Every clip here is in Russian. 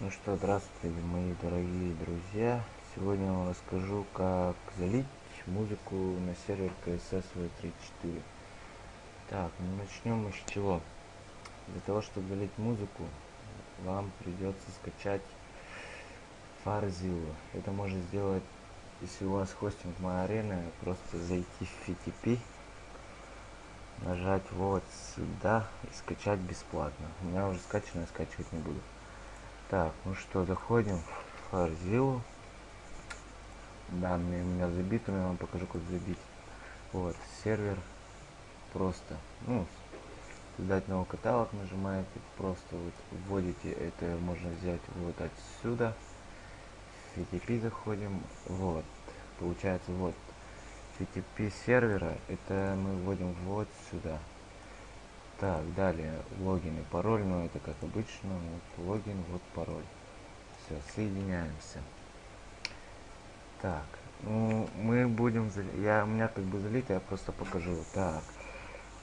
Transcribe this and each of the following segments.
Ну что, здравствуйте, мои дорогие друзья. Сегодня я вам расскажу, как залить музыку на сервер CSS V34. Так, ну начнем мы с чего. Для того, чтобы залить музыку, вам придется скачать Farzilla. Это можно сделать, если у вас хостинг MyArena, просто зайти в FTP, нажать вот сюда и скачать бесплатно. У меня уже скачано, скачивать не буду. Так, ну что, заходим в Farzilla. Данные у меня забиты, я вам покажу, как забить. Вот, сервер просто, ну, создать новый каталог нажимаете, просто вот вводите, это можно взять вот отсюда. В FTP заходим, вот, получается вот, FTP сервера, это мы вводим вот сюда. Так, далее логин и пароль, но это как обычно, вот логин, вот пароль. Все, соединяемся. Так, ну мы будем, я у меня как бы залить, я просто покажу. Так,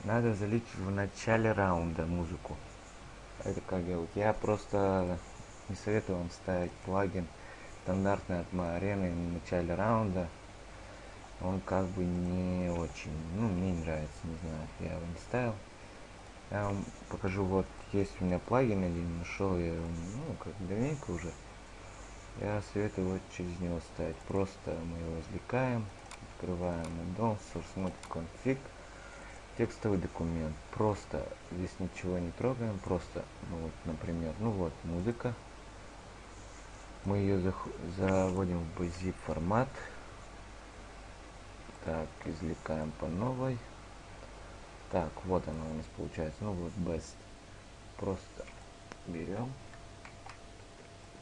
надо залить в начале раунда музыку. Это как делать? Я просто не советую вам ставить плагин стандартный от арены в начале раунда. Он как бы не очень, ну мне не нравится, не знаю, я его не ставил. Я вам покажу, вот есть у меня плагин один, нашел я, ну, как давненько уже. Я советую вот через него ставить. Просто мы его извлекаем, открываем addon, source config, текстовый документ. Просто здесь ничего не трогаем, просто, ну вот, например, ну вот, музыка. Мы ее заводим в zip формат. Так, извлекаем по новой. Так, вот она у нас получается. Ну вот best. Просто берем,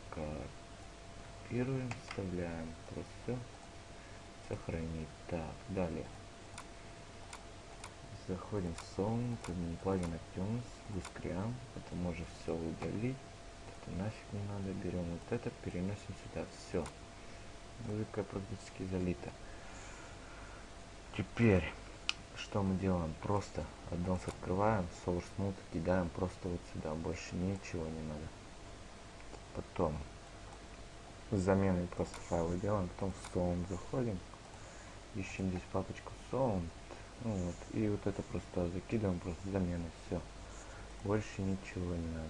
копируем, вставляем. Просто. Сохранить. Так, далее. Заходим в Sound, плагин iTunes, Discream. Это можно все удалить. Это нафиг не надо. Берем вот это, переносим сюда. Все. Музыка практически залита. Теперь что мы делаем? Просто аддонс открываем, source node кидаем просто вот сюда, больше ничего не надо. Потом с заменой просто файлы делаем, потом в sound заходим, ищем здесь папочку sound, ну вот, и вот это просто закидываем, просто замены, все. Больше ничего не надо.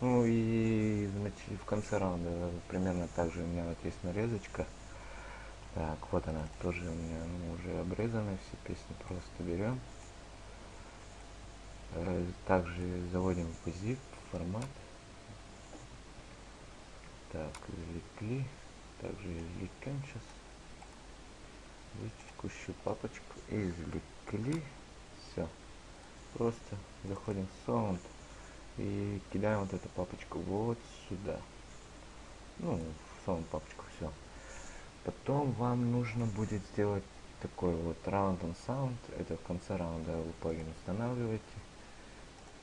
Ну и в, в конце раунда примерно так же у меня вот есть нарезочка. Так, вот она тоже у меня ну, уже обрезаны, все песни просто берем. Также заводим в zip формат. Так, извлекли. Также извлекем сейчас. Текущую папочку. Извлекли. Все. Просто заходим в Sound и кидаем вот эту папочку вот сюда. Ну, в Sound папочку. Потом вам нужно будет сделать такой вот round on sound. Это в конце раунда вы плагин устанавливаете.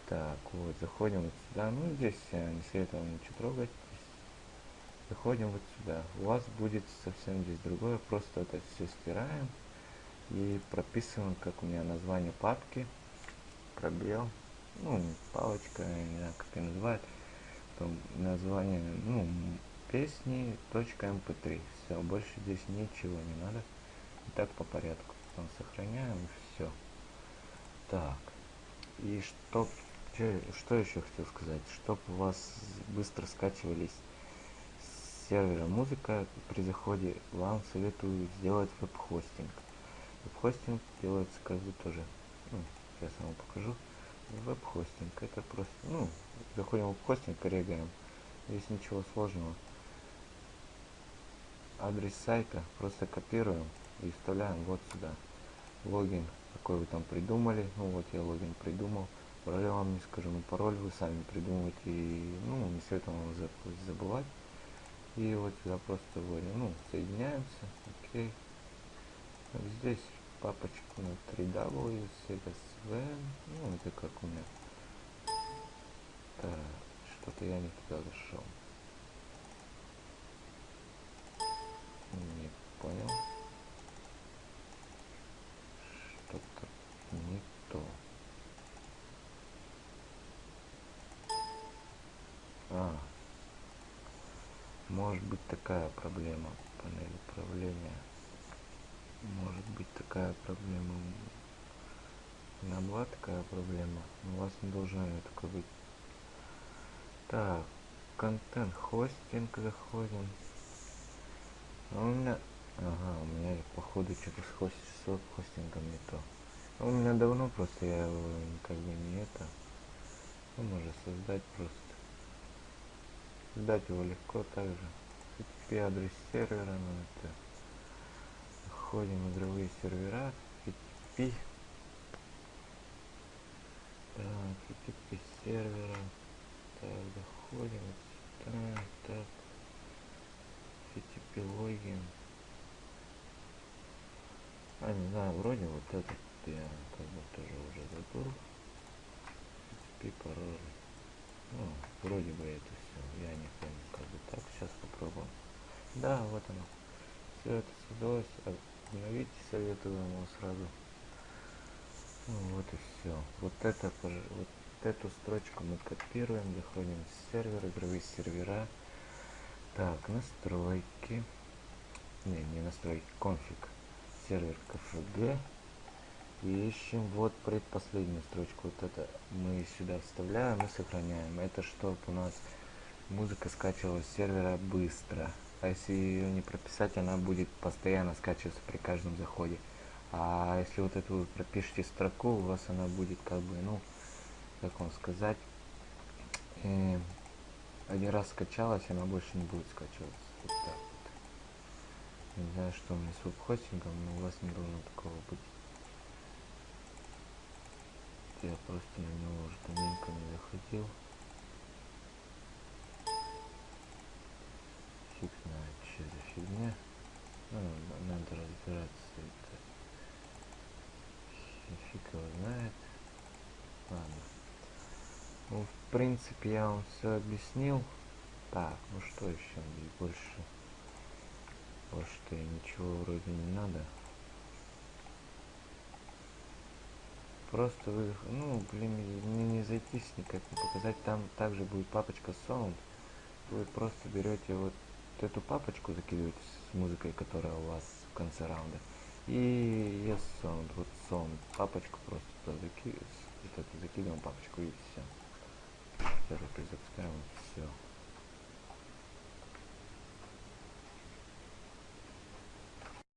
Так, вот, заходим вот сюда. Ну, здесь я не советую вам ничего трогать. Заходим вот сюда. У вас будет совсем здесь другое. Просто это все стираем. И прописываем, как у меня название папки. Пробел. Ну, палочка, не знаю, как ее называют. Потом название, ну, песни .mp3 все больше здесь ничего не надо. Так по порядку. Потом сохраняем все так. И чтоб что еще хотел сказать? Чтоб у вас быстро скачивались с сервера музыка при заходе вам советую сделать веб-хостинг. Веб-хостинг делается как бы тоже. Ну, сейчас вам покажу. Веб-хостинг это просто ну заходим в веб-хостинг регаем здесь ничего сложного адрес сайта просто копируем и вставляем вот сюда. Логин какой вы там придумали. Ну вот я логин придумал. Пароль вам не скажу но пароль вы сами придумываете и ну не советую вам забывать. И вот сюда просто вводим. Ну соединяемся. Окей. Вот здесь папочку на 3w cdsv ну это как у меня. Так что-то я не туда зашел Не понял. Что-то не то. А, Может быть такая проблема панели управления. Может быть такая проблема. Меня была такая проблема, у вас не должна ее такой быть. Так, контент хостинг заходим. А у меня... Ага, у меня походу что-то с, хост... с хостингом не то. А у меня давно просто я его как бы не это. Ну, можно создать просто. Создать его легко также. HTTP адрес сервера, ну это. Входим в игровые сервера. HTTP. Так, HTTP сервера. Так, заходим сюда. Так. HTTP логин. А, не знаю, вроде вот этот я как бы тоже уже забыл. Пароль. Ну, вроде бы это все. Я не помню, как бы так. Сейчас попробуем. Да, вот оно. Все это создалось. Обновите, советую вам сразу. Ну, вот и все. Вот это, вот эту строчку мы копируем, заходим в сервер, игровые сервера. Так, настройки. Не, не настройки, конфиг. Сервер КФГ. Ищем вот предпоследнюю строчку. Вот это мы сюда вставляем и сохраняем. Это чтобы у нас музыка скачивалась с сервера быстро. А если ее не прописать, она будет постоянно скачиваться при каждом заходе. А если вот эту вы пропишите строку, у вас она будет как бы, ну, как вам сказать, э, один раз скачалась, она больше не будет скачиваться. Вот так вот. Не знаю, что у меня с веб-хостингом, но у вас не должно такого быть. Я просто на него уже давненько не заходил. Фиг знает, что за фигня. Ну, надо разбираться это. Фиг его знает. Ладно. Ну, в принципе, я вам все объяснил. Так, ну что еще здесь больше? Больше-то ничего вроде не надо. Просто вы, ну, блин, мне не зайтись никак не показать. Там также будет папочка Sound. Вы просто берете вот эту папочку, закидываете с музыкой, которая у вас в конце раунда. И Yes Sound, вот Sound, папочку просто туда закидываем, закидываем папочку и все. Первый запускаем, все.